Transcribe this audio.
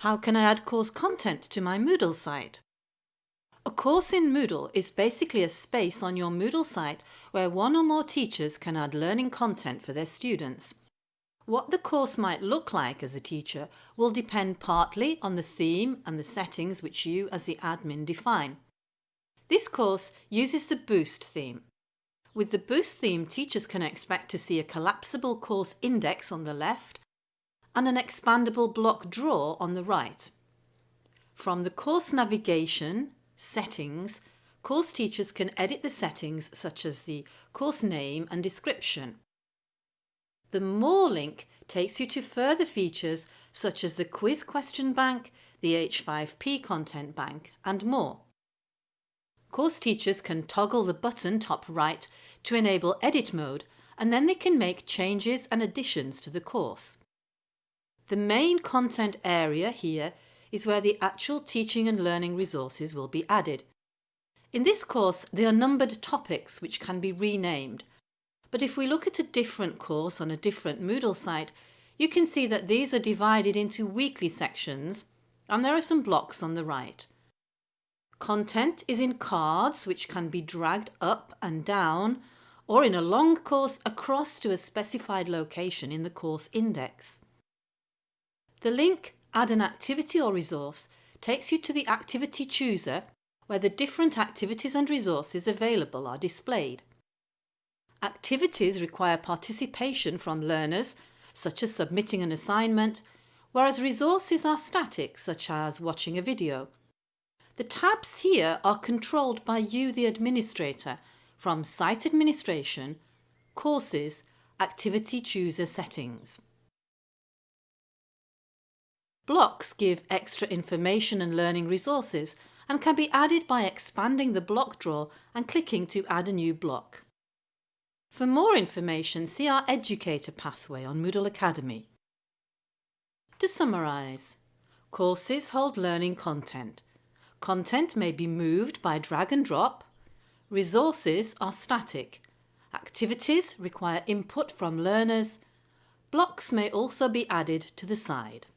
How can I add course content to my Moodle site? A course in Moodle is basically a space on your Moodle site where one or more teachers can add learning content for their students. What the course might look like as a teacher will depend partly on the theme and the settings which you as the admin define. This course uses the Boost theme. With the Boost theme teachers can expect to see a collapsible course index on the left and an expandable block drawer on the right. From the course navigation, settings, course teachers can edit the settings such as the course name and description. The More link takes you to further features such as the quiz question bank, the H5P content bank and more. Course teachers can toggle the button top right to enable edit mode and then they can make changes and additions to the course. The main content area here is where the actual teaching and learning resources will be added. In this course there are numbered topics which can be renamed but if we look at a different course on a different Moodle site you can see that these are divided into weekly sections and there are some blocks on the right. Content is in cards which can be dragged up and down or in a long course across to a specified location in the course index. The link Add an activity or resource takes you to the activity chooser where the different activities and resources available are displayed. Activities require participation from learners, such as submitting an assignment, whereas resources are static, such as watching a video. The tabs here are controlled by you the administrator from Site Administration, Courses, Activity Chooser Settings. Blocks give extra information and learning resources and can be added by expanding the block drawer and clicking to add a new block. For more information see our Educator pathway on Moodle Academy. To summarise, courses hold learning content. Content may be moved by drag and drop. Resources are static. Activities require input from learners. Blocks may also be added to the side.